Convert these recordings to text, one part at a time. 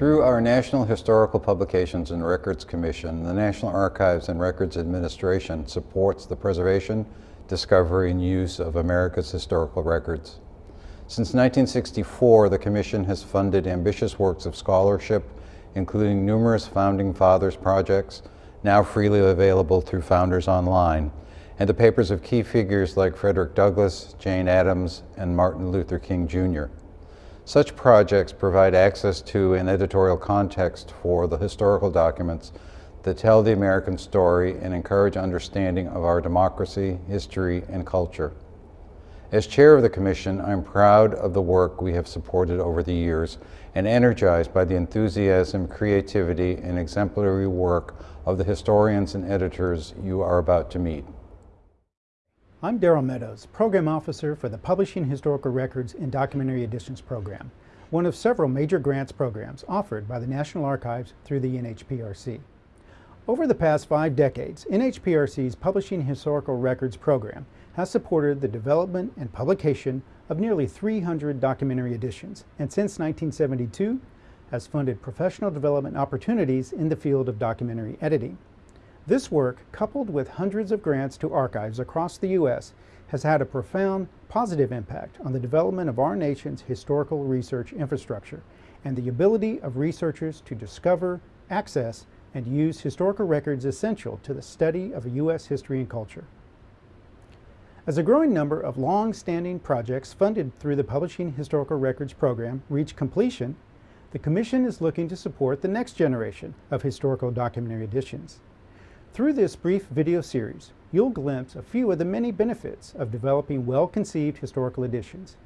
our National Historical Publications and Records Commission, the National Archives and Records Administration supports the preservation, discovery, and use of America's historical records. Since 1964, the Commission has funded ambitious works of scholarship, including numerous Founding Fathers projects, now freely available through Founders Online, and the papers of key figures like Frederick Douglass, Jane Addams, and Martin Luther King Jr. Such projects provide access to an editorial context for the historical documents that tell the American story and encourage understanding of our democracy, history, and culture. As chair of the Commission, I'm proud of the work we have supported over the years and energized by the enthusiasm, creativity, and exemplary work of the historians and editors you are about to meet. I'm Darrell Meadows, Program Officer for the Publishing Historical Records and Documentary Editions Program, one of several major grants programs offered by the National Archives through the NHPRC. Over the past five decades, NHPRC's Publishing Historical Records program has supported the development and publication of nearly 300 documentary editions, and since 1972 has funded professional development opportunities in the field of documentary editing. This work, coupled with hundreds of grants to archives across the U.S., has had a profound positive impact on the development of our nation's historical research infrastructure and the ability of researchers to discover, access, and use historical records essential to the study of U.S. history and culture. As a growing number of long-standing projects funded through the Publishing Historical Records program reach completion, the Commission is looking to support the next generation of historical documentary editions. Through this brief video series, you'll glimpse a few of the many benefits of developing well-conceived historical editions.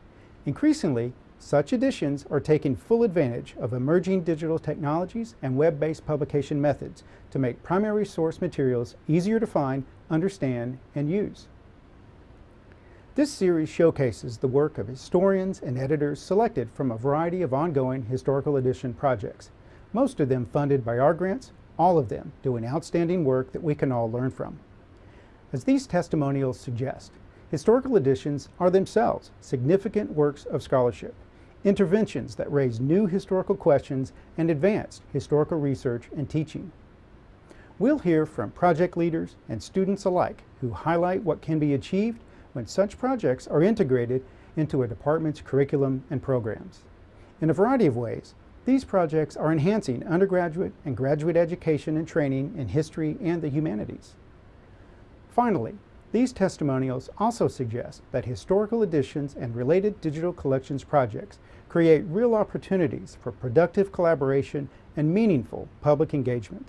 Increasingly, such editions are taking full advantage of emerging digital technologies and web-based publication methods to make primary source materials easier to find, understand, and use. This series showcases the work of historians and editors selected from a variety of ongoing historical edition projects, most of them funded by our grants all of them doing outstanding work that we can all learn from. As these testimonials suggest, historical editions are themselves significant works of scholarship, interventions that raise new historical questions and advance historical research and teaching. We'll hear from project leaders and students alike who highlight what can be achieved when such projects are integrated into a department's curriculum and programs. In a variety of ways, these projects are enhancing undergraduate and graduate education and training in history and the humanities. Finally, these testimonials also suggest that historical editions and related digital collections projects create real opportunities for productive collaboration and meaningful public engagement.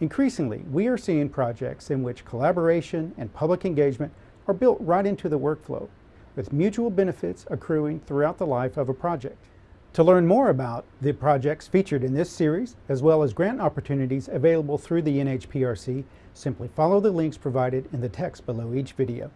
Increasingly, we are seeing projects in which collaboration and public engagement are built right into the workflow, with mutual benefits accruing throughout the life of a project. To learn more about the projects featured in this series, as well as grant opportunities available through the NHPRC, simply follow the links provided in the text below each video.